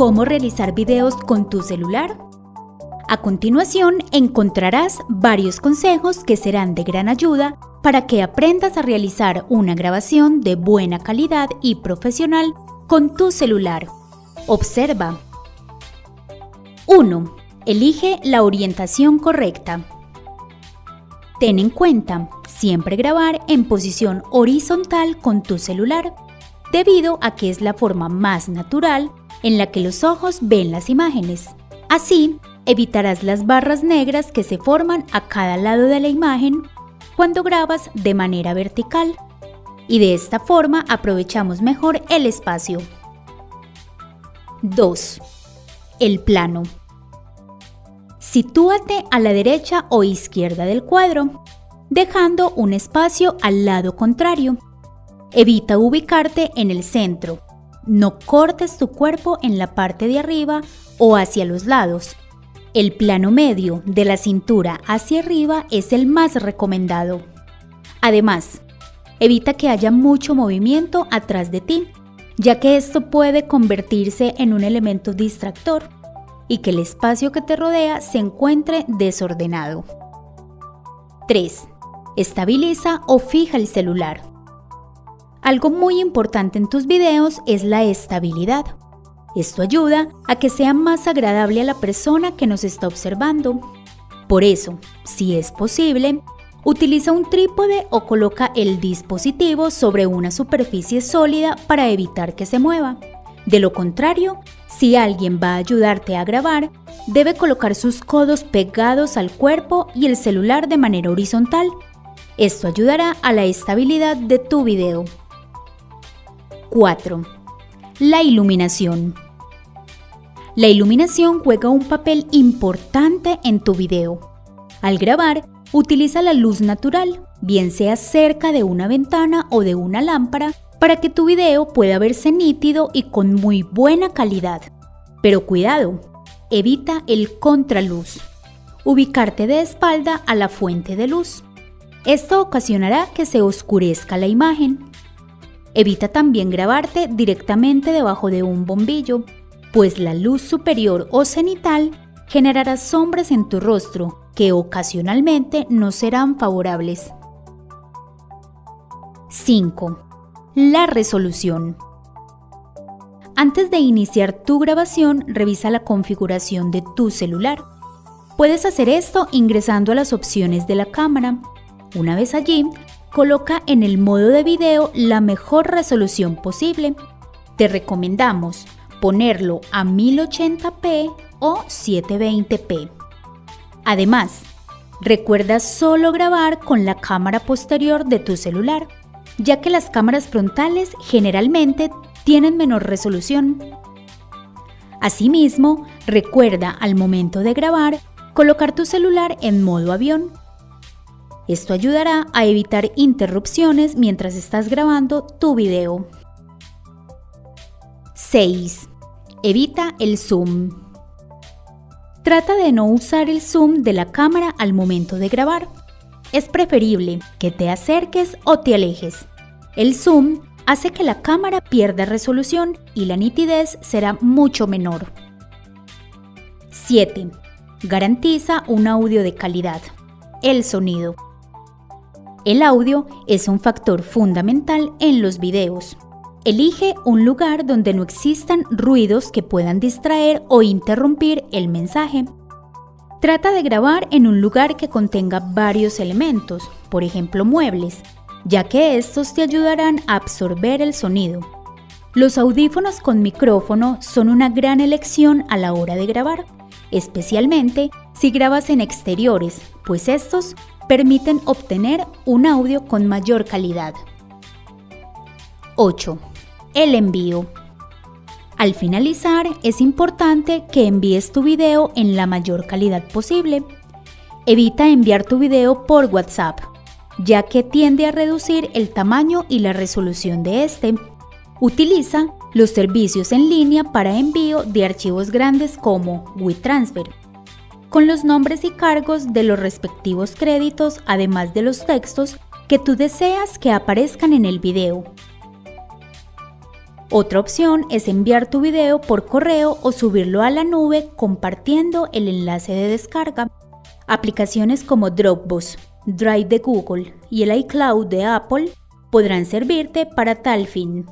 cómo realizar videos con tu celular? A continuación encontrarás varios consejos que serán de gran ayuda para que aprendas a realizar una grabación de buena calidad y profesional con tu celular. Observa. 1. Elige la orientación correcta. Ten en cuenta siempre grabar en posición horizontal con tu celular, debido a que es la forma más natural en la que los ojos ven las imágenes. Así, evitarás las barras negras que se forman a cada lado de la imagen cuando grabas de manera vertical y de esta forma aprovechamos mejor el espacio. 2. El plano. Sitúate a la derecha o izquierda del cuadro, dejando un espacio al lado contrario. Evita ubicarte en el centro. No cortes tu cuerpo en la parte de arriba o hacia los lados. El plano medio de la cintura hacia arriba es el más recomendado. Además, evita que haya mucho movimiento atrás de ti, ya que esto puede convertirse en un elemento distractor y que el espacio que te rodea se encuentre desordenado. 3. Estabiliza o fija el celular. Algo muy importante en tus videos es la estabilidad. Esto ayuda a que sea más agradable a la persona que nos está observando. Por eso, si es posible, utiliza un trípode o coloca el dispositivo sobre una superficie sólida para evitar que se mueva. De lo contrario, si alguien va a ayudarte a grabar, debe colocar sus codos pegados al cuerpo y el celular de manera horizontal. Esto ayudará a la estabilidad de tu video. 4 la iluminación. La iluminación juega un papel importante en tu video. Al grabar, utiliza la luz natural, bien sea cerca de una ventana o de una lámpara, para que tu video pueda verse nítido y con muy buena calidad. Pero cuidado, evita el contraluz. Ubicarte de espalda a la fuente de luz. Esto ocasionará que se oscurezca la imagen Evita también grabarte directamente debajo de un bombillo, pues la luz superior o cenital generará sombras en tu rostro que ocasionalmente no serán favorables. 5. La resolución. Antes de iniciar tu grabación, revisa la configuración de tu celular. Puedes hacer esto ingresando a las opciones de la cámara. Una vez allí, coloca en el modo de video la mejor resolución posible. Te recomendamos ponerlo a 1080p o 720p. Además, recuerda solo grabar con la cámara posterior de tu celular, ya que las cámaras frontales generalmente tienen menor resolución. Asimismo, recuerda al momento de grabar colocar tu celular en modo avión esto ayudará a evitar interrupciones mientras estás grabando tu video. 6. Evita el zoom. Trata de no usar el zoom de la cámara al momento de grabar. Es preferible que te acerques o te alejes. El zoom hace que la cámara pierda resolución y la nitidez será mucho menor. 7. Garantiza un audio de calidad. El sonido. El audio es un factor fundamental en los videos. Elige un lugar donde no existan ruidos que puedan distraer o interrumpir el mensaje. Trata de grabar en un lugar que contenga varios elementos, por ejemplo muebles, ya que estos te ayudarán a absorber el sonido. Los audífonos con micrófono son una gran elección a la hora de grabar, especialmente si grabas en exteriores, pues estos permiten obtener un audio con mayor calidad. 8. El envío. Al finalizar, es importante que envíes tu video en la mayor calidad posible. Evita enviar tu video por WhatsApp, ya que tiende a reducir el tamaño y la resolución de este. Utiliza los servicios en línea para envío de archivos grandes como WeTransfer con los nombres y cargos de los respectivos créditos, además de los textos que tú deseas que aparezcan en el video. Otra opción es enviar tu video por correo o subirlo a la nube compartiendo el enlace de descarga. Aplicaciones como Dropbox, Drive de Google y el iCloud de Apple podrán servirte para tal fin.